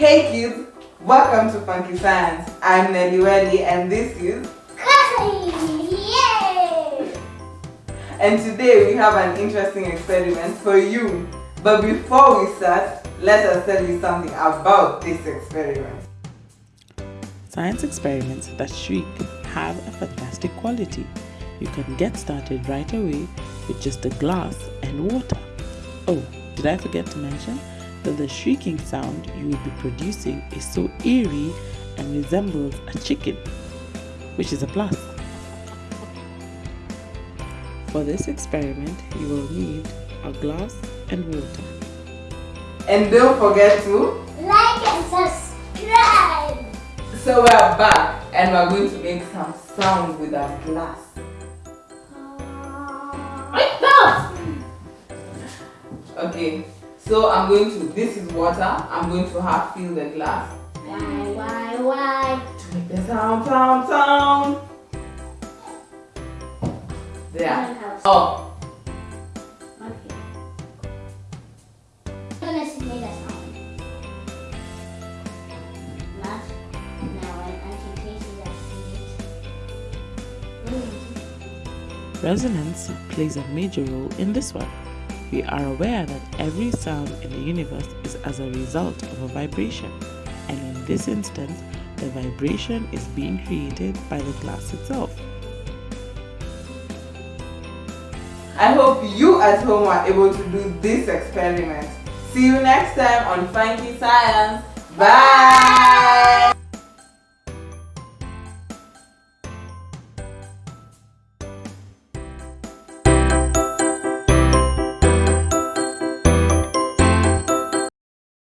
Hey kids, welcome to Funky Science. I'm Nelly Welly and this is Cassie! Yay! And today we have an interesting experiment for you. But before we start, let us tell you something about this experiment. Science experiments that shriek have a fantastic quality. You can get started right away with just a glass and water. Oh, did I forget to mention that the shrieking sound you will be producing is so eerie and resembles a chicken, which is a plus. For this experiment, you will need a glass and water. And don't forget to Like and subscribe! So we're back and we're going to make some sound with our glass. Okay, so I'm going to, this is water, I'm going to half fill the glass Why, why, why? to make the sound, sound, sound. There. Oh, Okay. I'm gonna make a sound. Not now, when Auntie tastes that. Resonance plays a major role in this one. We are aware that every sound in the universe is as a result of a vibration, and in this instance, the vibration is being created by the glass itself. I hope you at home are able to do this experiment. See you next time on Funky Science. Bye!